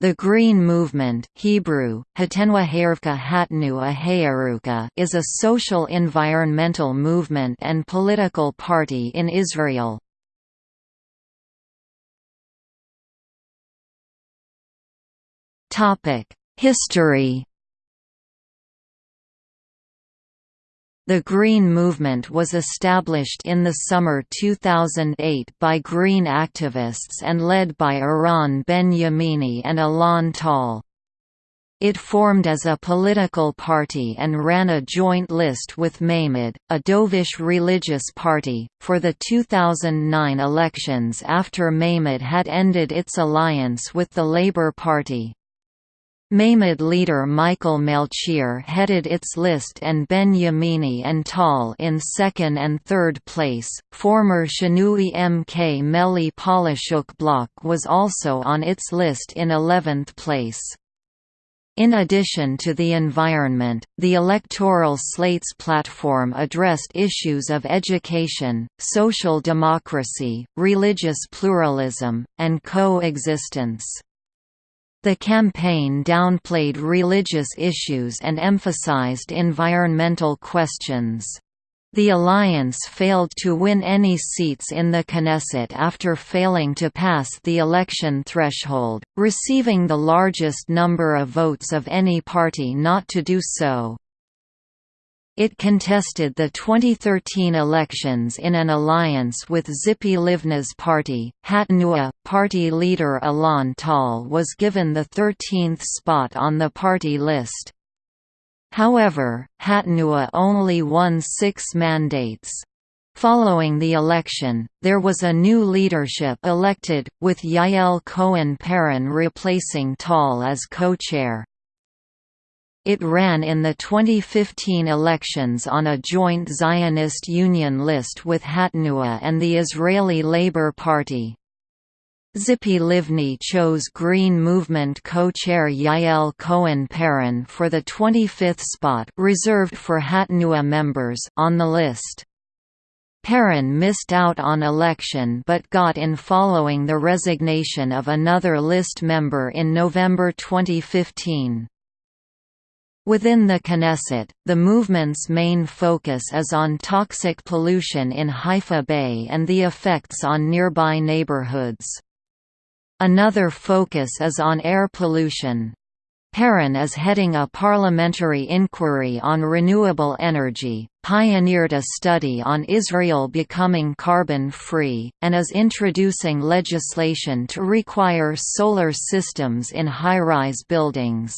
The Green Movement Hebrew, is a social environmental movement and political party in Israel. History The Green Movement was established in the summer 2008 by Green activists and led by Eran Ben-Yemini and Alon Tal. It formed as a political party and ran a joint list with Meimad, a dovish religious party, for the 2009 elections after Meimad had ended its alliance with the Labour Party. Meimad leader Michael Melchior headed its list and Ben Yemini and Tal in second and third place. Former Shinui MK Meli Polishook Bloch was also on its list in 11th place. In addition to the environment, the electoral slates platform addressed issues of education, social democracy, religious pluralism, and coexistence. The campaign downplayed religious issues and emphasized environmental questions. The alliance failed to win any seats in the Knesset after failing to pass the election threshold, receiving the largest number of votes of any party not to do so. It contested the 2013 elections in an alliance with Tzipi Livni's party. Hatnua party leader Alon Tal was given the 13th spot on the party list. However, Hatnua only won six mandates. Following the election, there was a new leadership elected, with Yael Cohen-Paran replacing Tal as co-chair. It ran in the 2015 elections on a joint Zionist Union list with Hatnua and the Israeli Labour Party. Tzipi Livni chose Green Movement co-chair Yael Cohen-Paran for the 25th spot reserved for Hatnua members on the list. Paran missed out on election but got in following the resignation of another list member in November 2015. Within the Knesset, the movement's main focus is on toxic pollution in Haifa Bay and the effects on nearby neighborhoods. Another focus is on air pollution. Paran is heading a parliamentary inquiry on renewable energy, pioneered a study on Israel becoming carbon-free, and is introducing legislation to require solar systems in high-rise buildings.